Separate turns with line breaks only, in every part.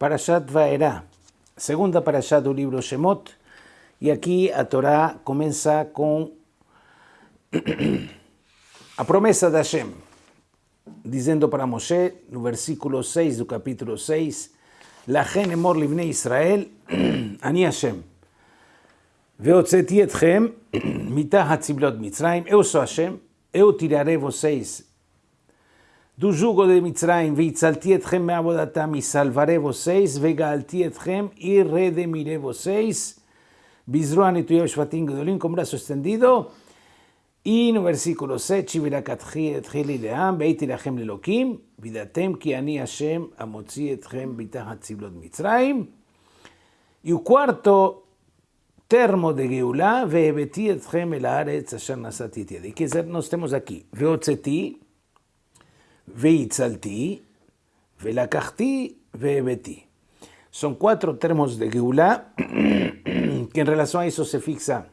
Parashat Vaera, segunda Parashat do livro Shemot, e aqui a Torá começa com a promessa de Hashem, dizendo para Moshe, no versículo 6 do capítulo 6, Lachem emor livnei Israel, ani Hashem, veotzeti etchem mitah hatziblot mitzrayim, eu sou Hashem, eu tirarei vocês du yugo de Mitzrayim, vitzalti etchem meabodatam, y salvaré voséis, vegalti etchem y redimiré voséis, bizruan y tuyev shvatim gedolim, con brazo extendido, y en el versículo 6, Chivirakatchi etcheli leam, veiti lehem lelokim, vidatem ki ani Hashem amotzi etchem bitahat ziblot Mitzrayim. Y el cuarto termo de Geulah, veebeti etchem el haaretz asher nasatiti. Quiere decir, no estemos aquí. Veotzeti, Ve'itzalti, Velakachti, Ve'ebeti. Son cuatro termos de Geulá que en relación a eso se fixa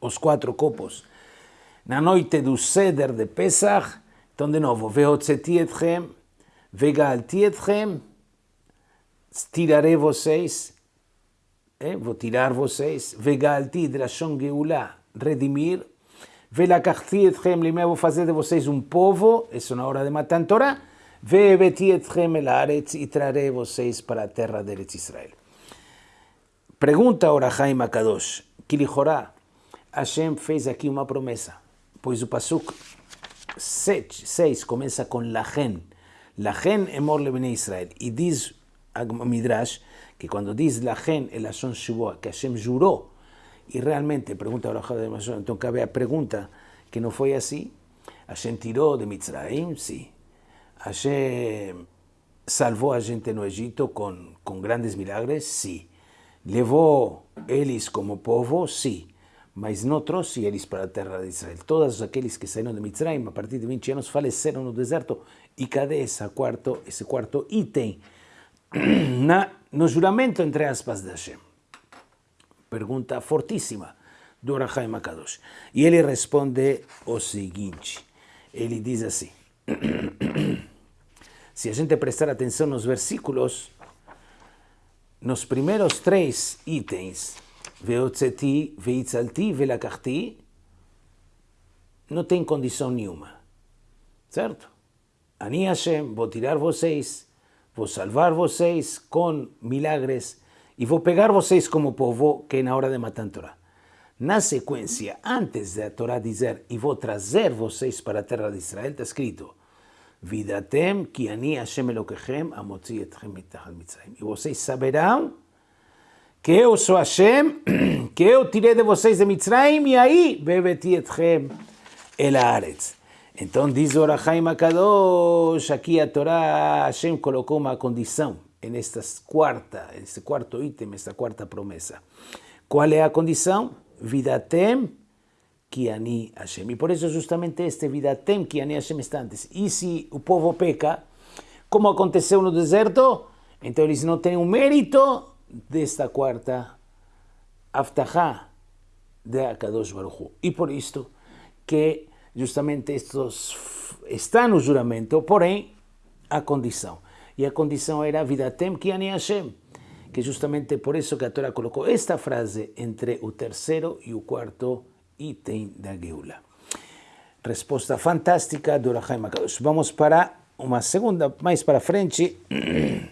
los cuatro copos. Na noite do ceder de Pesach, então de novo, Ve'otzeti etchem, Ve'galti etchem, tiraré vocês, eh? vou tirar vocês, Ve'galti, Drashon Geulá, redimir, Velacachti etchem limé, vou fazer de vocês um povo, isso na hora de Matan Torah. Vebeti etchem el aretz, e trarei vocês para a terra de Eretz Israel. Pergunta ora Jaime Akadosh, que Hashem fez aqui uma promessa, pois o Pasuk 6 começa com Lachen. Lachen é morle bene Israel. E diz a Midrash que quando diz Lachen, el ashon Shivua, que Hashem jurou e realmente, pergunta ahora Jaime Akadosh, então cabe a pergunta, que não foi assim, Hashem tirou de Mitzrayim, sim, Hashem salvou a gente no Egito com, com grandes milagres? Sim. Levou eles como povo? Sim. Mas não trouxe eles para a terra de Israel. Todos aqueles que saíram de Mitzrayim a partir de 20 anos faleceram no deserto. E cadê esse quarto, esse quarto item na, no juramento, entre aspas, de Hashem? Pergunta fortíssima do Rahai Makadosh. E ele responde o seguinte. Ele diz assim. Se a gente prestar atenção nos versículos, nos primeiros três itens, Veotzeti, Veitzalti, Velakachti, não tem condição nenhuma. Certo? Ani Hashem, vou tirar vocês, vou salvar vocês com milagres e vou pegar vocês como povo que é na hora de matar a Torá. Na sequência, antes da Torá dizer e vou trazer vocês para a terra de Israel, está escrito Vidatem ki ani Hashem Elokechem amotzi etchem mitachat mitzrayim. E vocês saberão que eu sou Hashem, que eu tirei de vocês de Mitzrayim e aí bebeti etchem el haaretz. Então diz o Orachaim Akadosh, aqui a Torá, Hashem colocou uma condição nesta quarta, nesse quarto item, esta quarta promessa. Qual é a condição? Vidatem Kiani Hashem. E por isso justamente este Vidatem Kiani Hashem está antes. E se o povo peca, como aconteceu no deserto, então eles não têm o mérito desta quarta Aftahá de Akadosh Baruch. E por isto que justamente estes está no juramento, porém a condição. E a condição era Vidatem Kiani Hashem. Que justamente por isso que a Torá colocou esta frase entre o terceiro e o quarto item da Geula. Resposta fantástica do Rahai Makadosh. Vamos para uma segunda, mais para frente.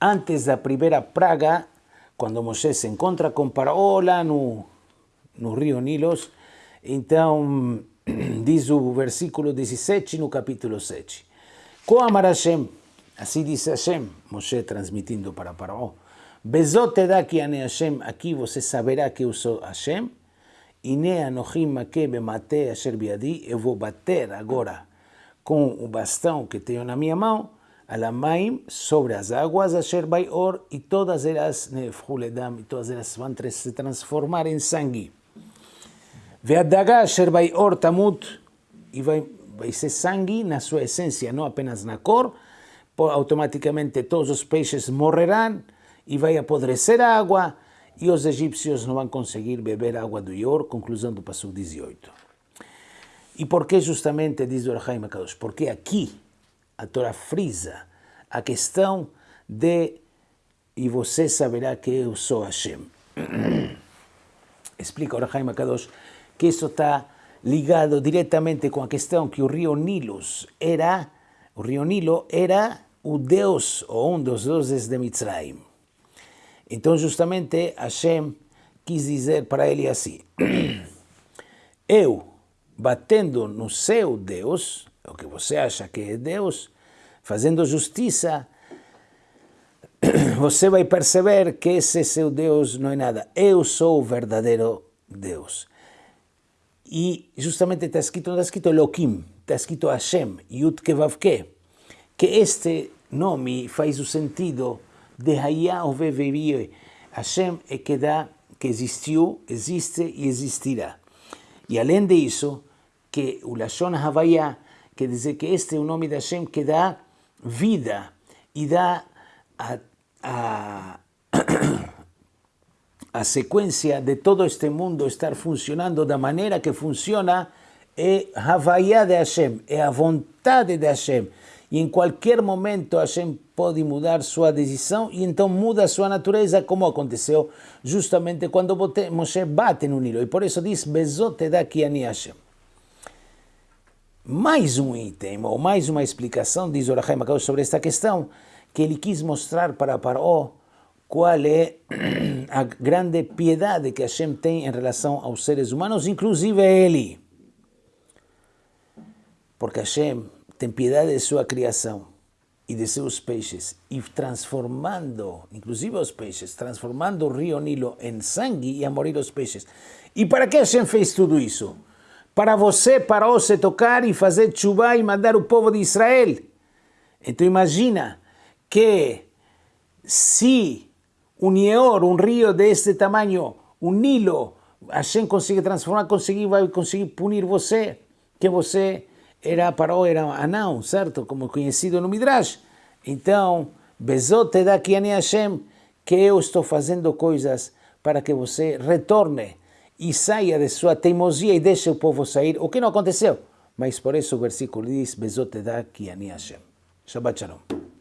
Antes da primeira praga, quando Moisés se encontra com Paraó lá no, no rio Nilos, então diz o versículo 17 no capítulo 7. Koamar Hashem, assim diz Hashem, Moshe transmitindo para Paraó. Bezot daqui ane Hashem, aqui você saberá que eu sou Hashem. Ine anochim make bemate asher biadi, eu vou bater agora com o bastão que tenho na minha mão, alamaim, sobre as águas, asher baior, e todas elas, nefhuledam, e todas elas vão se transformar em sangue. Veadaga asher baior tamut, e vai, ser sangue na sua essência, não apenas na cor, automaticamente todos os peixes morrerão, e vai apodrecer a água, e os egípcios não vão conseguir beber água do Ior, conclusão do passo 18. E por que justamente, diz o Rahaim Akadosh, porque aqui a Torá frisa a questão de e você saberá que eu sou Hashem. Explica o Rahaim Akadosh que isso está ligado diretamente com a questão que o rio Nilus era, o rio Nilo era o deus ou um dos deuses de Mitzrayim. Então justamente Hashem quis dizer para ele assim, eu batendo no seu Deus, o que você acha que é Deus, fazendo justiça, você vai perceber que esse seu Deus não é nada. Eu sou o verdadeiro Deus. E justamente está escrito, não está escrito Elohim, está escrito Hashem, Yud Kevavke, que este nome faz o sentido de Hayah Ovevevie. Hashem é que dá, que existiu, existe e existirá. E além disso, que o Lashon Havaya quer dizer que este é o nome de Hashem que dá vida e dá a, a, a sequência de todo este mundo estar funcionando da maneira que funciona é Havaya de Hashem, é a vontade de Hashem. E em qualquer momento Hashem pode mudar sua decisão e então muda sua natureza, como aconteceu justamente quando Moshe bate no Nilo. E por isso diz, Bezote daqui ani Hashem. Mais um item, ou mais uma explicação, diz Orahai Macau sobre esta questão, que ele quis mostrar para Paró qual é a grande piedade que Hashem tem em relação aos seres humanos, inclusive ele. Porque Hashem tem piedade de sua criação e de seus peixes, e transformando, inclusive os peixes, transformando o rio Nilo em sangue e a morir os peixes. E para que Hashem fez tudo isso? para você, para você tocar e fazer chuva e mandar o povo de Israel. Então imagina que se um Nior, um rio deste tamanho, um Nilo, a gente consegue transformar, conseguir, vai conseguir punir você, que você era para era anão, certo? Como conhecido no Midrash. Então, bezote daqui a Hashem, que eu estou fazendo coisas para que você retorne e saia de sua teimosia e deixe o povo sair, o que não aconteceu. Mas por isso o versículo diz, Bezote da ki ani Hashem. Shabbat Shalom.